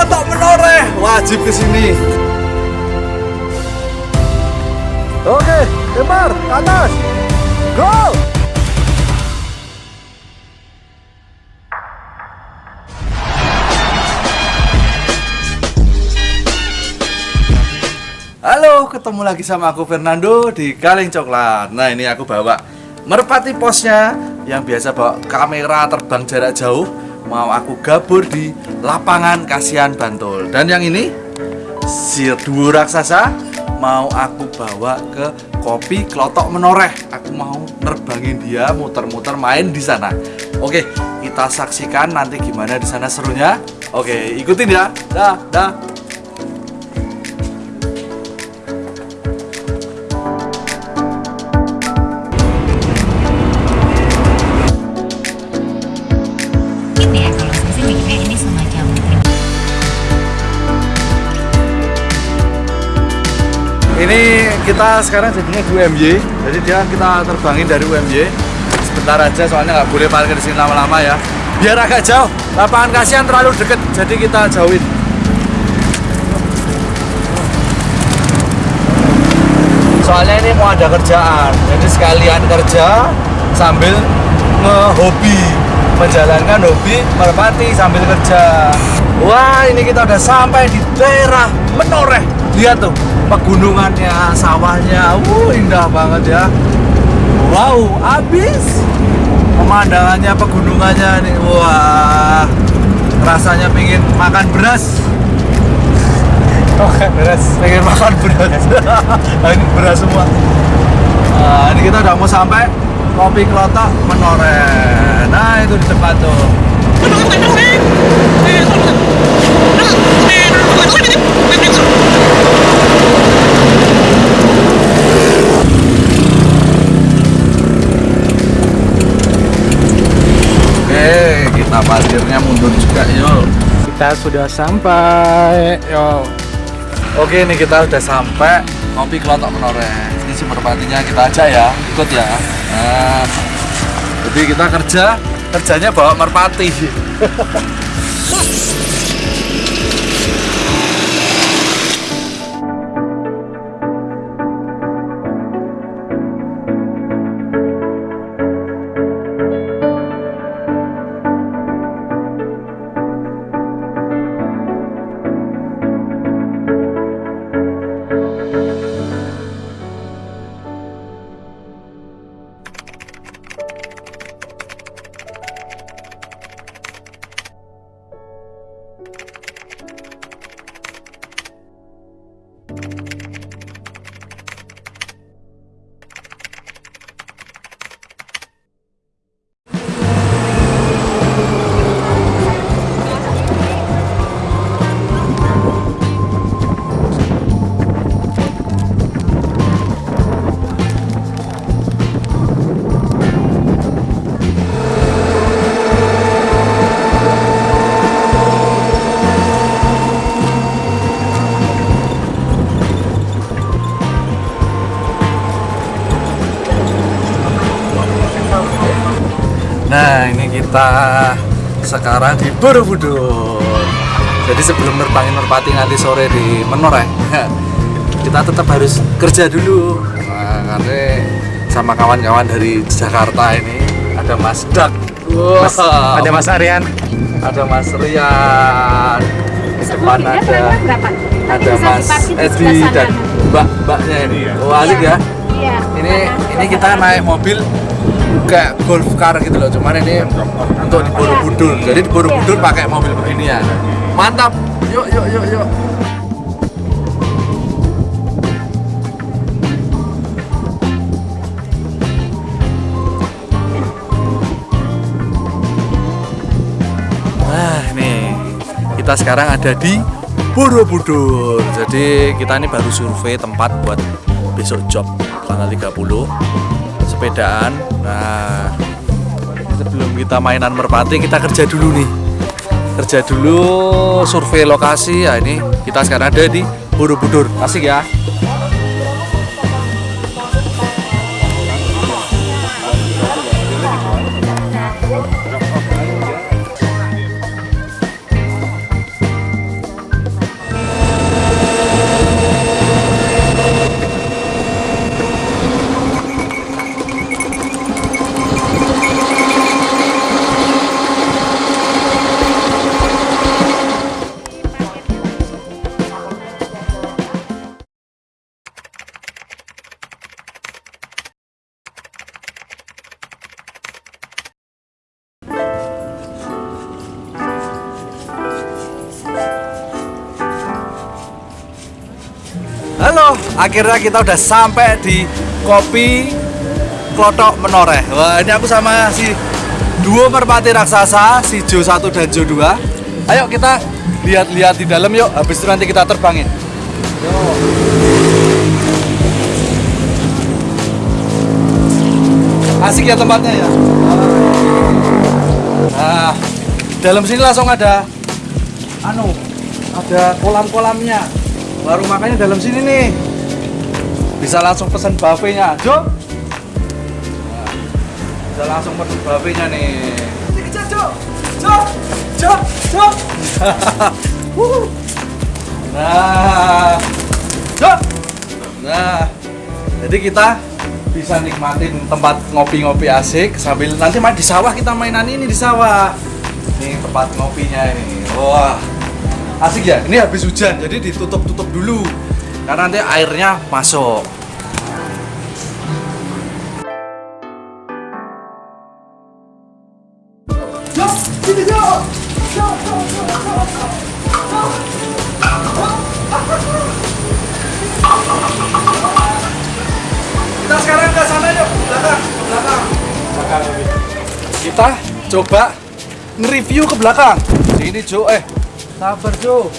Klotok Menoreh wajib ke sini. Oke, ke atas. Go! Halo, ketemu lagi sama aku Fernando di Kaleng Coklat. Nah, ini aku bawa merpati posnya yang biasa bawa kamera terbang jarak jauh. Mau aku gabur di lapangan Kasihan Bantul. Dan yang ini si duo raksasa mau aku bawa ke kopi Klotok Menoreh. Aku mau nerbangin dia muter-muter main di sana. Oke, kita saksikan nanti gimana di sana serunya. Oke, ikutin ya. Dah, dah. Ini kita sekarang jadinya di UMY. Jadi dia kita terbangin dari UMY. Sebentar aja soalnya nggak boleh parkir di sini lama-lama ya. Biar agak jauh. Lapangan kasihan terlalu deket, jadi kita jauhin. Soalnya ini mau ada kerjaan, jadi sekalian kerja sambil ngehobi menjalankan hobi merpati sambil kerja. Wah, ini kita udah sampai di daerah Menoreh. Lihat tuh pegunungannya, sawahnya, wuh indah banget ya. Wow, habis pemandangannya, pegunungannya nih, wah rasanya pengen makan beras. Makan beras, pengen makan beras. Ini beras semua. Nah, ini kita udah mau sampai kopi kelotok Menoreh. Nah, itu di depan tuh. Parkirnya mundur juga yuk. Kita sudah sampai. Yo. Oke, ini kita udah sampai kopi kelotok Menoreh. Ini si merpatinya kita aja ya, ikut ya. Nah, jadi kita kerja, kerjanya bawa merpati. Nah, ini kita sekarang di Borobudur. Jadi sebelum nerbangin merpati nanti sore di Menoreh, kita tetap harus kerja dulu. Nah, karena sama kawan-kawan dari Jakarta ini ada Mas Dak, Wah, Mas, ada Mas Aryan. ada Mas Rian, di depan ada ada Mas Edi dan Mbak-mbaknya ini. Wah, asik ya. Iya. Ini ini kita naik mobil kayak golf car gitu loh, cuman ini untuk di Borobudur. Jadi di Borobudur pakai mobil beginian. Mantap. Yuk yuk yuk yuk. Nah, ini kita sekarang ada di Borobudur. Jadi kita ini baru survei tempat buat besok job tanggal 30 sepedaan. Nah, sebelum kita mainan merpati kita kerja dulu nih. Kerja dulu survei lokasi. Ya ini kita sekarang ada di Borobudur. Asik ya. Akhirnya kita udah sampai di kopi Klotok Menoreh. Wah, ini aku sama si duo merpati raksasa, si Jo 1 dan Jo 2. Ayo kita lihat-lihat di dalam yuk, habis itu nanti kita terbangin. Yuk. Asik ya tempatnya ya. Nah, dalam sini langsung ada anu, ada kolam-kolamnya. Baru makanya dalam sini nih. Bisa langsung pesan buffetnya, Jo. Nah, bisa langsung pesan buffetnya nih. Jo. Jo. Jo. Jo. Nah, Jo. Nah, jadi kita bisa nikmatin tempat ngopi-ngopi asik sambil nanti main di sawah kita mainan ini di sawah. Ini tempat ngopinya ini. Wah, asik ya. Ini habis hujan jadi ditutup-tutup dulu karena nanti airnya masuk. Kita sekarang ke sana yuk, belakang, belakang. Kita coba nge-review ke belakang. Sini Jo, eh sabar Jo.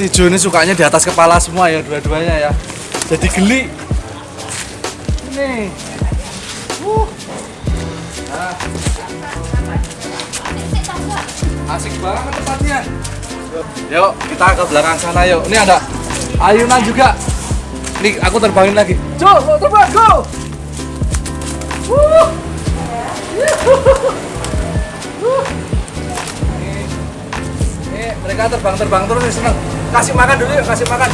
Si Jo ini sukanya di atas kepala semua ya dua-duanya ya. Jadi geli. Ini. Wuh. Nah. Asik banget tempatnya. Yuk, kita ke belakang sana yuk. Ini ada ayunan juga. Nih, aku terbangin lagi. Jo, mau terbang, go! Wuh. Wuh. Nih, nih, mereka terbang-terbang terus seneng. Kasih makan dulu yuk, kasih makan.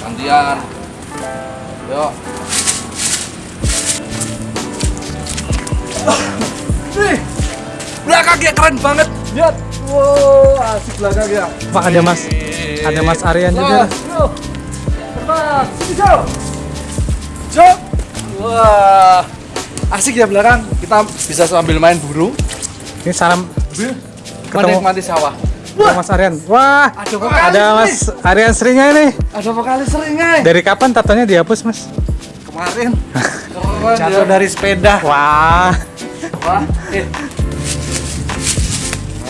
Gantian. Yuk. Nih, belakangnya keren banget. Lihat. Wow, asik belakangnya. Pak ada Mas, ada Mas Aryan juga. Yuk. Terbang. Sini, Jo. Jo. Wah. Asik ya belakang. Kita bisa sambil main burung. Ini salam Ketemu. Menikmati sawah. Pak Mas Aryan. Wah, Ada vokalis ada Mas Aryan seringnya ini. Ada vokalis seringnya. Dari kapan tatonya dihapus Mas? Kemarin. Keren Jatuh ya. dari sepeda. Wah, Wah, eh.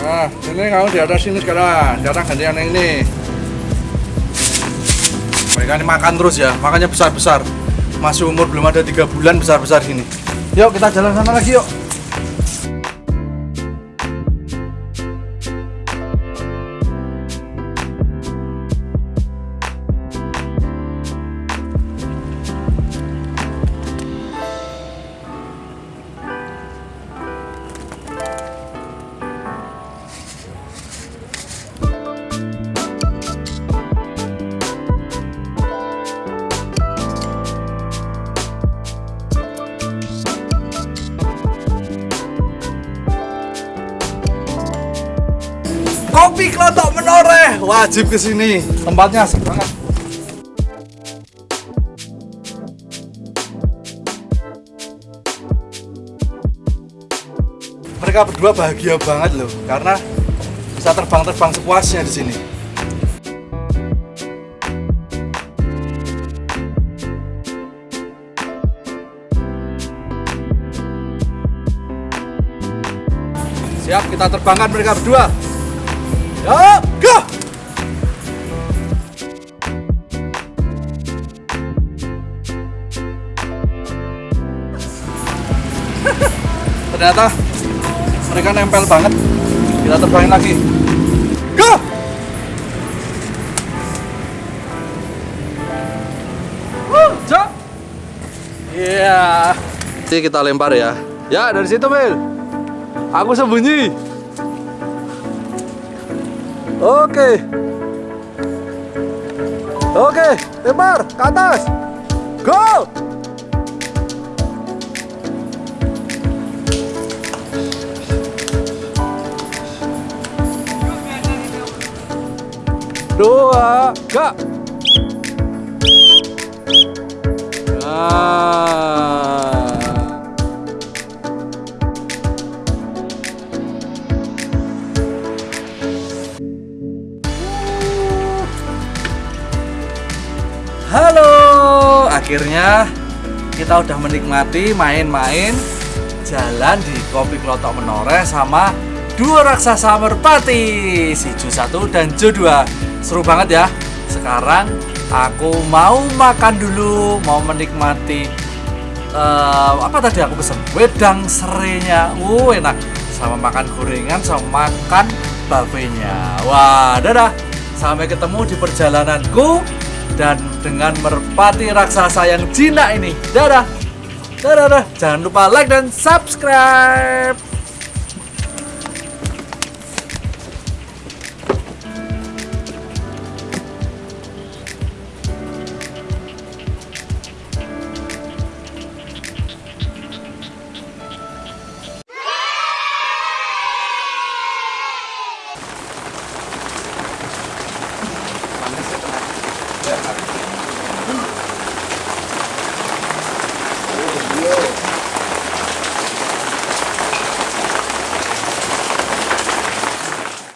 Nah, ini kamu di atas sini sekarang. Sekarang gantian yang ini. Mereka ini makan terus ya, makannya besar-besar. Masih umur belum ada tiga bulan besar-besar gini. Yuk kita jalan sana lagi yuk. Kelotok Menoreh wajib ke sini. Tempatnya asik banget. Mereka berdua bahagia banget loh karena bisa terbang-terbang sepuasnya di sini. Siap, kita terbangkan mereka berdua. Go! Ternyata mereka nempel banget. Kita terbangin lagi. Go! Iya. Jadi kita lempar ya. Ya, dari situ, Mil. Aku sembunyi. Oke. Oke, lempar ke atas. Go! Dua, ga. Nah. Akhirnya kita udah menikmati main-main jalan di Kopi Klotok Menoreh sama dua raksasa merpati si Jo 1 dan Jo 2 seru banget ya. Sekarang aku mau makan dulu mau menikmati eh, apa tadi aku pesen? Wedang serenya. Uh enak. Sama makan gorengan sama makan buffetnya wah dadah. Sampai ketemu di perjalananku dan dengan merpati raksasa yang jinak ini. Dadah. Dadah, dadah. jangan lupa like dan subscribe